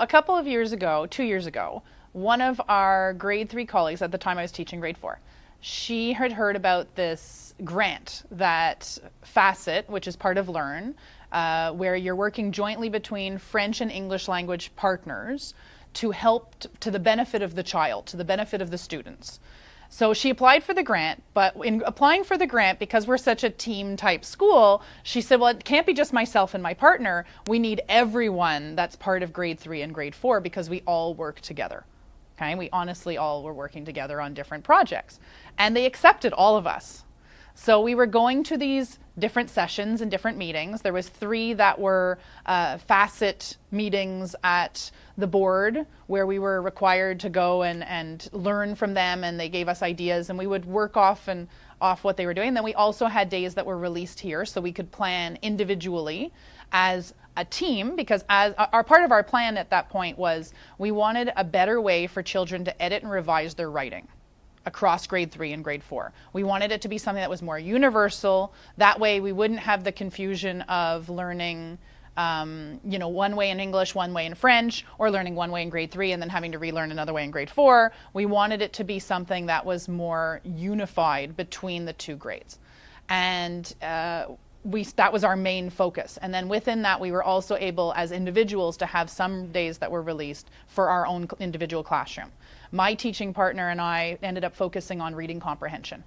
a couple of years ago, two years ago, one of our grade three colleagues, at the time I was teaching grade four, she had heard about this grant that Facet, which is part of Learn, uh, where you're working jointly between French and English language partners to help to the benefit of the child, to the benefit of the students. So she applied for the grant, but in applying for the grant, because we're such a team type school, she said, well, it can't be just myself and my partner. We need everyone that's part of grade three and grade four because we all work together. Okay, we honestly all were working together on different projects. And they accepted all of us. So we were going to these different sessions and different meetings. There was three that were uh, facet meetings at the board where we were required to go and, and learn from them and they gave us ideas and we would work off and off what they were doing. Then we also had days that were released here so we could plan individually as a team because as our part of our plan at that point was we wanted a better way for children to edit and revise their writing across grade three and grade four. We wanted it to be something that was more universal. That way we wouldn't have the confusion of learning um, you know, one way in English, one way in French, or learning one way in grade three and then having to relearn another way in grade four. We wanted it to be something that was more unified between the two grades. And uh, we that was our main focus. And then within that we were also able as individuals to have some days that were released for our own individual classroom. My teaching partner and i ended up focusing on reading comprehension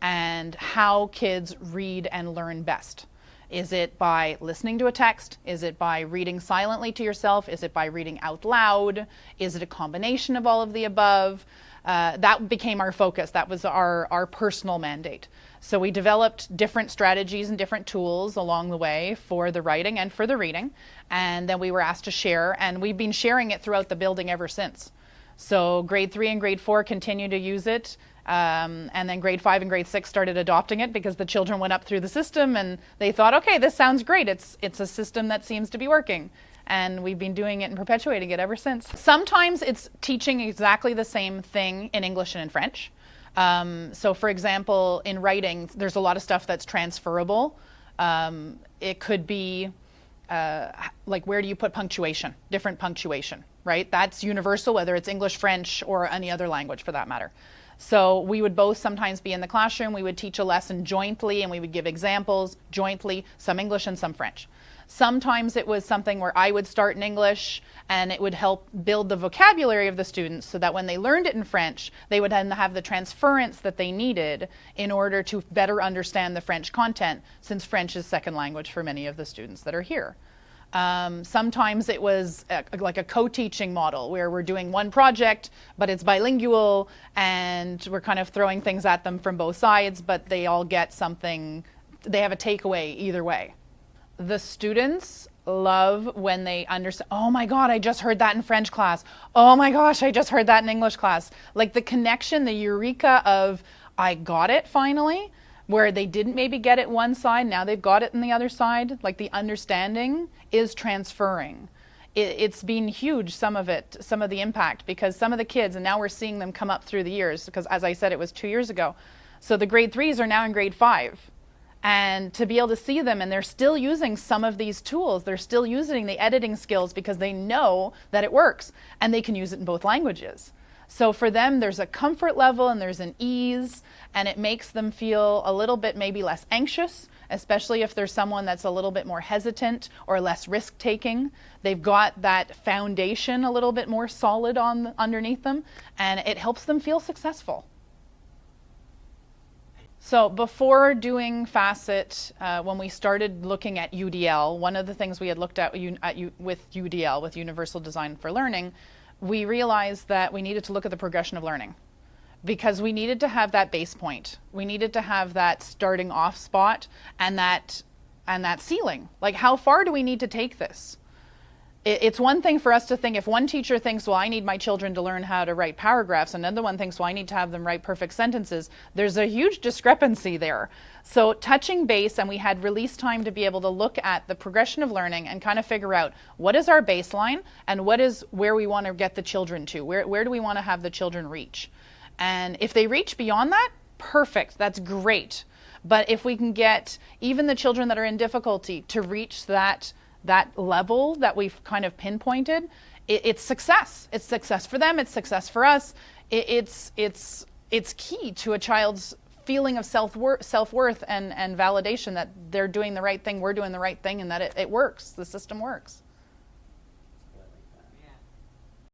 and how kids read and learn best. Is it by listening to a text? Is it by reading silently to yourself? Is it by reading out loud? Is it a combination of all of the above uh, that became our focus. That was our, our personal mandate. So we developed different strategies and different tools along the way for the writing and for the reading. And then we were asked to share, and we've been sharing it throughout the building ever since. So grade three and grade four continue to use it. Um, and then grade five and grade six started adopting it because the children went up through the system and they thought, okay, this sounds great. It's, it's a system that seems to be working and we've been doing it and perpetuating it ever since. Sometimes it's teaching exactly the same thing in English and in French. Um, so, for example, in writing, there's a lot of stuff that's transferable. Um, it could be uh, like where do you put punctuation? Different punctuation, right? That's universal, whether it's English, French, or any other language for that matter. So we would both sometimes be in the classroom, we would teach a lesson jointly, and we would give examples jointly, some English and some French. Sometimes it was something where I would start in English and it would help build the vocabulary of the students so that when they learned it in French, they would then have the transference that they needed in order to better understand the French content, since French is second language for many of the students that are here. Um, sometimes it was a, like a co-teaching model where we're doing one project, but it's bilingual and we're kind of throwing things at them from both sides, but they all get something, they have a takeaway either way the students love when they understand, oh my God, I just heard that in French class. Oh my gosh, I just heard that in English class. Like the connection, the eureka of, I got it finally, where they didn't maybe get it one side, now they've got it in the other side. Like the understanding is transferring. It, has been huge, some of it, some of the impact, because some of the kids, and now we're seeing them come up through the years, because as I said, it was two years ago. So the grade threes are now in grade five and to be able to see them and they're still using some of these tools they're still using the editing skills because they know that it works and they can use it in both languages so for them there's a comfort level and there's an ease and it makes them feel a little bit maybe less anxious especially if there's someone that's a little bit more hesitant or less risk taking they've got that foundation a little bit more solid on underneath them and it helps them feel successful. So before doing Facet, uh, when we started looking at UDL, one of the things we had looked at, at with UDL, with Universal Design for Learning, we realized that we needed to look at the progression of learning because we needed to have that base point. We needed to have that starting off spot and that and that ceiling. Like how far do we need to take this? It's one thing for us to think if one teacher thinks, well, I need my children to learn how to write paragraphs, and another one thinks, well, I need to have them write perfect sentences. There's a huge discrepancy there. So, touching base, and we had release time to be able to look at the progression of learning and kind of figure out what is our baseline and what is where we want to get the children to. Where, where do we want to have the children reach? And if they reach beyond that, perfect, that's great. But if we can get even the children that are in difficulty to reach that that level that we've kind of pinpointed, it, it's success. It's success for them. It's success for us. It, it's it's it's key to a child's feeling of self worth, self worth and and validation that they're doing the right thing, we're doing the right thing, and that it, it works. The system works.